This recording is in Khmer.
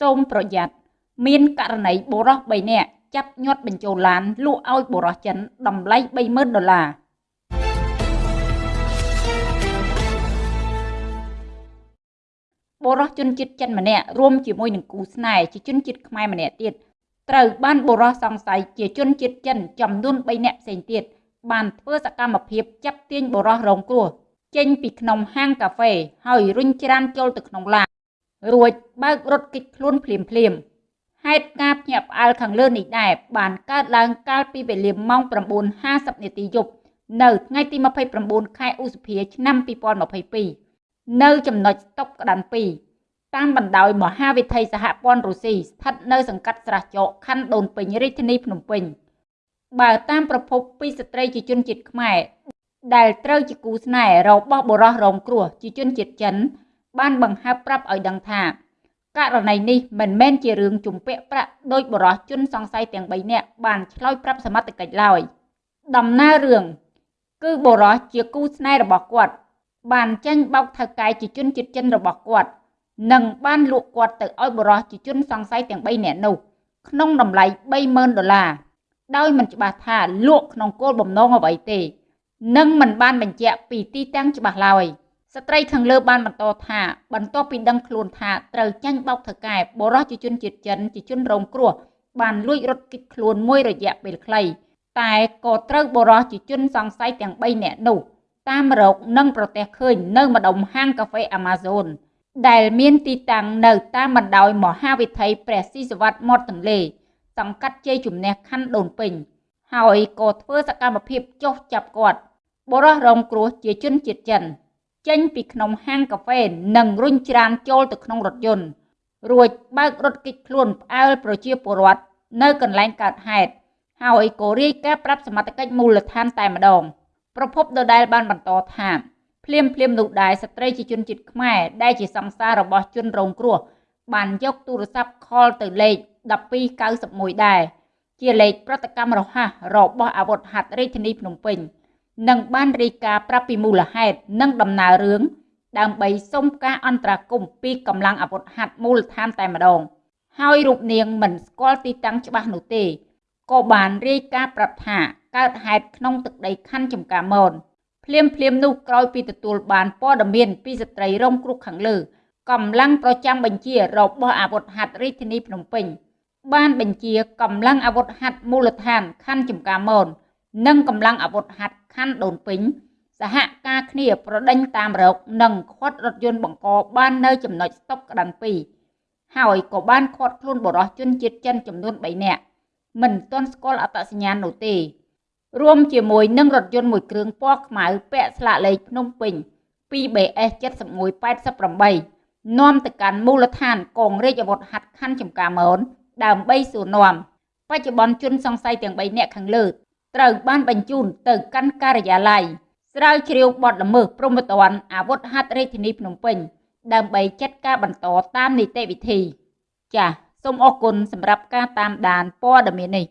សូមប្រយ័ត្នមានករណីបុរស3នាក់ចាប់ញាត់បញ្ចូលឡានលក់ឲ្យបុរសចិនតម្លៃ30000ដុល្លារបុរសជនជាតិចិនម្នាក់រួមជាមួយនឹងគូស្នេហ៍ជាជនជាតិខ្មែរម្នាក់ទៀតត្រូវបានបុរសសង្ស័យជាជនជាតិចិនចំនួន3នាក់ផ្សេងទៀតបានធ្វើសកម្មភាពចាប់ទាញបុរសរងគ្រោះចេញពីក្នុងហាងកាហ្វេហើយរុញច្រានចូលទៅក្នុងឡាន រួចបើករត់គេចខ្លួនភ្លាមភ្លាមហេតុការភ្ញាក់ផ្អើលខាងលើនេះដែរបានកើតឡើងកាលពីវេលាម៉ោង9:50នាទីយប់នៅថ្ងៃទី29ខែឧសភាឆ្នាំ2022នៅចំណុចស្តុកក្តាន់2តាមបណ្ដោយមហាវិថីសហព័ន្ធរុស្ស៊ីស្ថិតនៅសង្កាត់ស្រះចកខណ្ឌដូនពេញរាជធានីភ្នំពេញបើតាមប្រភពពីស្ត្រីជាជនជាតិខ្មែរដែលត្រូវជាគូស្នេហ៍របស់បុរសរងគ្រោះជាជនជាតិចិន បានបង្ហើបប្រាប់ឲ្យដឹងថាករណីនេះមិនមែនជារឿងជំពាក់ប្រាក់ដោយបរិសុទ្ធជនសង្ស័យទាំង3នាក់បានឆ្លើយប្រាប់សមត្ថកិច្ចឡើយដំណើររឿងគឺបរិសុទ្ធជាគូស្នេហ៍របស់គាត់ បានចាញ់បោកថៅកែជាជនជាតិចិនរបស់គាត់និងបានលក់គាត់ទៅឲ្យបរិសុទ្ធជាជនសង្ស័យទាំង3នាក់នោះក្នុងតម្លៃ30000ដុល្លារដោយមិនច្បាស់ថាលក់ក្នុងគោលបំណងអ្វីទេ និងមិនបានបញ្ជាក់ពីទីតាំងច្បាស់ឡើយ។ ស្ត្រីខាងលើបានបន្តថាបន្ទាប់ពីដឹងខ្លួនថាត្រូវចាញ់បោកថៅកែបរោះជាជនជាតិចិនជាជនរងគ្រោះបានលួចរត់គេចខ្លួនមួយរយៈពេលខ្លីតែក៏ត្រូវបរោះជាជនសង្ស័យទាំង3នាក់នោះតាមរកនិងប្រទះឃើញនៅម្ដុំហាងកាហ្វេ Amazon ដែលមានទីតាំងនៅតាមបណ្ដោយមហាវិថីព្រះស៊ីសវត្តមាត់ទន្លេសង្កាត់ជ័យជំនះខណ្ឌដូនពេញ ហើយក៏ធ្វើសកម្មភាពចុះចាប់គាត់បរោះរងគ្រោះជាជនជាតិចិន ចេញពីក្នុងហាងកាហ្វេនិងរុញច្រានចូលទៅក្នុងរថយន្តរួចបើករថគេចខ្លួនផ្អើលប្រជាពលរដ្ឋនៅកន្លែងកើតហេតុហើយក៏រាយការណ៍ប្រាប់សមត្ថកិច្ចមូលដ្ឋានតែម្ដងប្រពន្ធដដែលបានបន្តថាភ្លាមភ្លាមនោះដែរស្ត្រីជាជនជាតិខ្មែរដែលជាសង្សាររបស់ជនរងគ្រោះបានយកទូរស័ព្ទខលទៅលេខ1291ដែរជាលេខប្រតិកម្មរហ័សរបស់អាវុធហត្ថរាជធានីភ្នំពេញ និងបានរាយការណ៍ប្រាប់ពីមូលហេតុនិងដំណើររឿងដើម្បីសុំការអន្តរាគមន៍ពីកម្លាំងអាវុធហត្ថមូលដ្ឋានតែម្ដង ហើយរូបនាងមិនស្គាល់ទីតាំងច្បាស់នោះទេក៏បានរាយការណ៍ប្រាប់ថាកើតហេតុក្នុងទឹកដីខណ្ឌចំការមនភ្លាមភ្លាមនោះក្រោយពីទទួលបានព័ត៌មានពីស្ត្រីរងគ្រោះខាងលើកម្លាំងប្រចាំបញ្ជារបស់អាវុធហត្ថរាជធានីភ្នំពេញបានបញ្ជាកម្លាំងអាវុធហត្ថមូលដ្ឋានខណ្ឌចំការមន និងកម្លាំងអាវុធហត្ថខណ្ឌដូនពេញ សហការគ្នាប្រដេញតាមរក និងខាត់រថយន្តបង្កបាននៅចំណុចស្តុបក្តាន់2ហើយក៏បានខាត់ខ្លួនបរិសុទ្ធជនជាតិចិនចំនួន3នាក់មិនទាន់ស្គាល់អត្តសញ្ញាណនោះទេ រួមជាមួយនឹងរថយន្តមួយគ្រឿងពណ៌ខ្មៅពាក់ស្លាកលេខភ្នំពេញ 2BS 7188នាំទៅកាន់មូលដ្ឋានកងរាជអាវុធហត្ថខណ្ឌចំការមនដើម្បីសួរនាំបច្ចុប្បន្នជនសង្ស័យទាំង3នាក់ខាងលើ ត្រូវបានបញ្ជូនទៅកាន់ការិយាល័យស្រាវជ្រាវបទល្មើសព្រហ្មទណ្ឌអាវុធហត្ថរាជធានីភ្នំពេញ ដើម្បីចាត់ការបន្តតាមនីតិវិធី ចាសសូមអរគុណសម្រាប់ការតាមដានព័ត៌មាននេះ